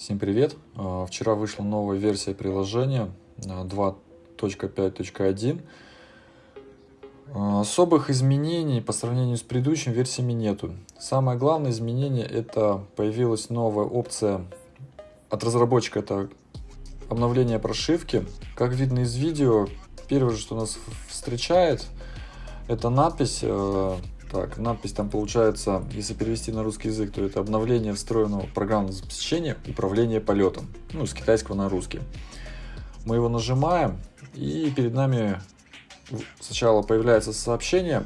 Всем привет! А, вчера вышла новая версия приложения 2.5.1. А, особых изменений по сравнению с предыдущими версиями нету. Самое главное изменение это появилась новая опция от разработчика, это обновление прошивки. Как видно из видео, первое, что нас встречает, это надпись так, надпись там получается, если перевести на русский язык, то это обновление встроенного программного обеспечения управления полетом. Ну, с китайского на русский. Мы его нажимаем, и перед нами сначала появляется сообщение.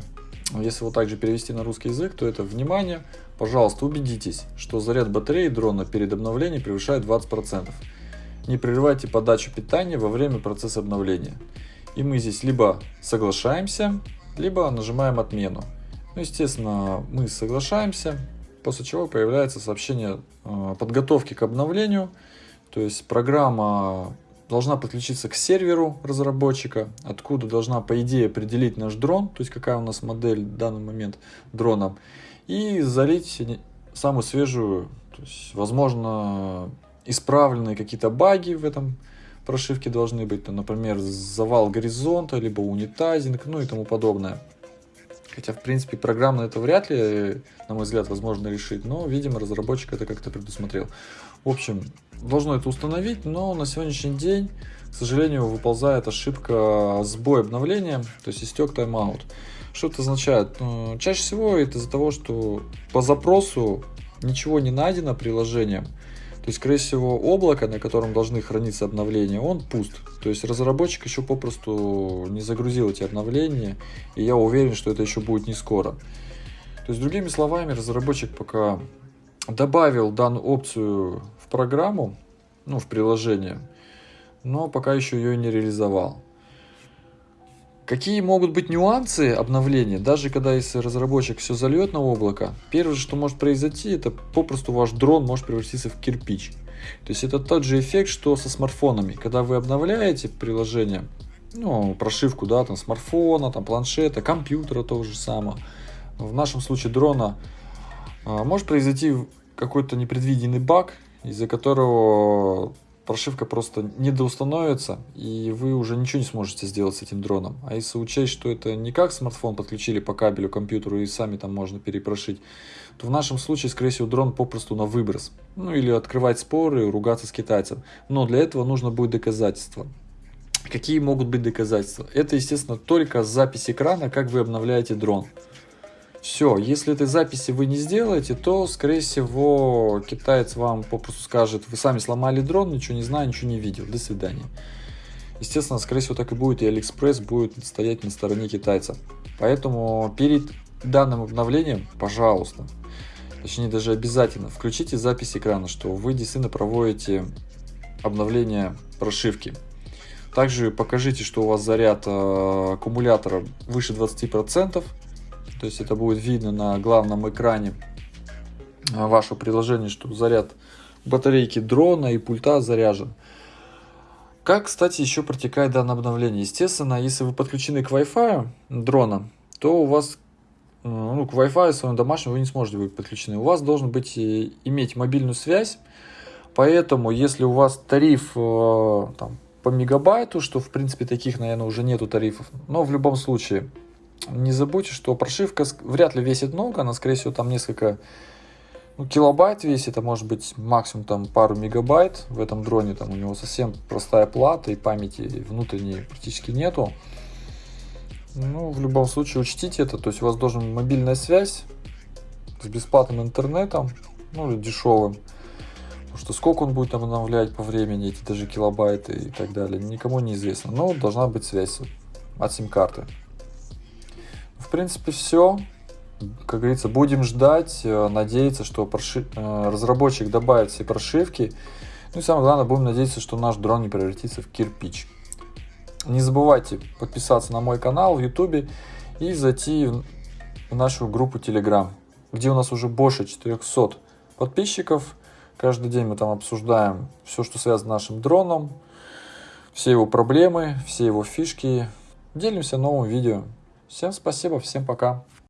Если вот также перевести на русский язык, то это «Внимание! Пожалуйста, убедитесь, что заряд батареи дрона перед обновлением превышает 20%. Не прерывайте подачу питания во время процесса обновления». И мы здесь либо соглашаемся, либо нажимаем «Отмену». Ну, естественно, мы соглашаемся, после чего появляется сообщение э, подготовки к обновлению. То есть программа должна подключиться к серверу разработчика, откуда должна, по идее, определить наш дрон, то есть какая у нас модель в данный момент дрона, и залить самую свежую, то есть, возможно, исправленные какие-то баги в этом прошивке должны быть, например, завал горизонта, либо унитазинг, ну и тому подобное. Хотя, в принципе, программно это вряд ли, на мой взгляд, возможно решить, но, видимо, разработчик это как-то предусмотрел. В общем, должно это установить, но на сегодняшний день, к сожалению, выползает ошибка сбой обновления, то есть истек тайм-аут. Что это означает? Ну, чаще всего это из-за того, что по запросу ничего не найдено приложением, то есть, скорее всего, облако, на котором должны храниться обновления, он пуст. То есть, разработчик еще попросту не загрузил эти обновления, и я уверен, что это еще будет не скоро. То есть, другими словами, разработчик пока добавил данную опцию в программу, ну, в приложение, но пока еще ее не реализовал. Какие могут быть нюансы обновления, даже когда если разработчик все зальет на облако, первое, что может произойти, это попросту ваш дрон может превратиться в кирпич. То есть это тот же эффект, что со смартфонами. Когда вы обновляете приложение, ну, прошивку, да, там, смартфона, там, планшета, компьютера того же самого, в нашем случае дрона, а, может произойти какой-то непредвиденный баг, из-за которого прошивка просто не доустановится, и вы уже ничего не сможете сделать с этим дроном. А если учесть, что это не как смартфон подключили по кабелю к компьютеру и сами там можно перепрошить, то в нашем случае, скорее всего, дрон попросту на выброс. Ну или открывать споры, ругаться с китайцем. Но для этого нужно будет доказательства. Какие могут быть доказательства? Это, естественно, только запись экрана, как вы обновляете дрон. Все, если этой записи вы не сделаете, то, скорее всего, китаец вам попросту скажет, вы сами сломали дрон, ничего не знаю, ничего не видел, до свидания. Естественно, скорее всего, так и будет, и Алиэкспресс будет стоять на стороне китайца. Поэтому перед данным обновлением, пожалуйста, точнее даже обязательно, включите запись экрана, что вы действительно проводите обновление прошивки. Также покажите, что у вас заряд э, аккумулятора выше 20%, то есть это будет видно на главном экране а, вашего приложения, что заряд батарейки дрона и пульта заряжен. Как, кстати, еще протекает данное обновление? Естественно, если вы подключены к Wi-Fi дрона, то у вас э, ну, к Wi-Fi своему домашнему вы не сможете быть подключены. У вас должен быть иметь мобильную связь, поэтому если у вас тариф э, там, по мегабайту, что в принципе таких, наверное, уже нету тарифов, но в любом случае не забудьте, что прошивка вряд ли весит много, она, скорее всего, там несколько ну, килобайт весит, а может быть максимум там пару мегабайт в этом дроне, там у него совсем простая плата и памяти внутренней практически нету. Ну, в любом случае учтите это, то есть у вас должен мобильная связь с бесплатным интернетом, ну или дешевым. Потому что сколько он будет обновлять по времени, эти даже килобайты и так далее, никому не известно. Но должна быть связь от сим-карты. В принципе, все. Как говорится, будем ждать, э, надеяться, что проши... Э, разработчик добавит все прошивки. Ну и самое главное, будем надеяться, что наш дрон не превратится в кирпич. Не забывайте подписаться на мой канал в YouTube и зайти в нашу группу Telegram, где у нас уже больше 400 подписчиков. Каждый день мы там обсуждаем все, что связано с нашим дроном, все его проблемы, все его фишки. Делимся новым видео. Всем спасибо, всем пока.